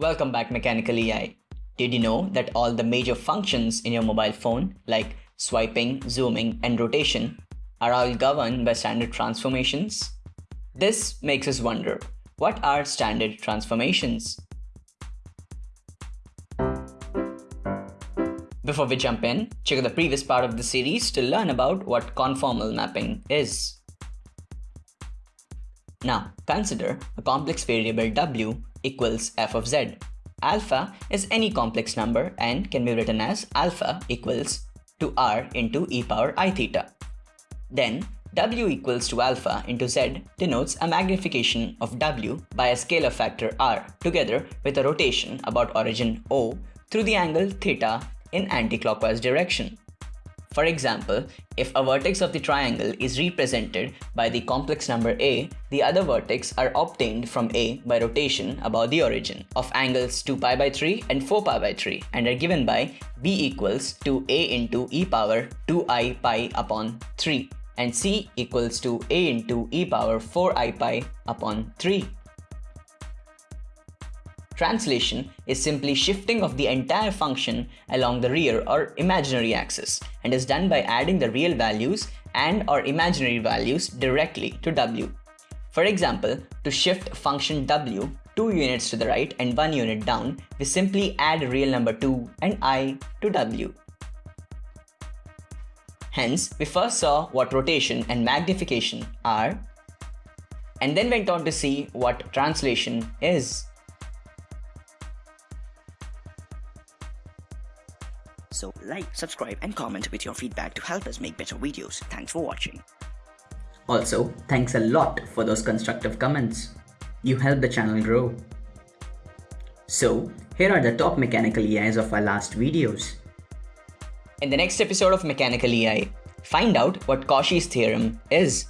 Welcome back Mechanical EI. Did you know that all the major functions in your mobile phone like swiping, zooming and rotation are all governed by standard transformations? This makes us wonder, what are standard transformations? Before we jump in, check out the previous part of the series to learn about what conformal mapping is. Now, consider a complex variable w equals f of z. Alpha is any complex number and can be written as alpha equals to r into e power i theta. Then, w equals to alpha into z denotes a magnification of w by a scalar factor r together with a rotation about origin O through the angle theta in anticlockwise direction. For example, if a vertex of the triangle is represented by the complex number a, the other vertex are obtained from a by rotation about the origin of angles 2 pi by 3 and 4 pi by 3 and are given by b equals to a into e power 2i pi upon 3 and c equals to a into e power 4i pi upon 3. Translation is simply shifting of the entire function along the real or imaginary axis and is done by adding the real values and or imaginary values directly to w. For example, to shift function w 2 units to the right and 1 unit down, we simply add real number 2 and i to w. Hence, we first saw what rotation and magnification are, and then went on to see what translation is. So like, subscribe and comment with your feedback to help us make better videos. Thanks for watching. Also, thanks a lot for those constructive comments. You help the channel grow. So, here are the top mechanical EIs of our last videos. In the next episode of Mechanical EI, find out what Cauchy's theorem is.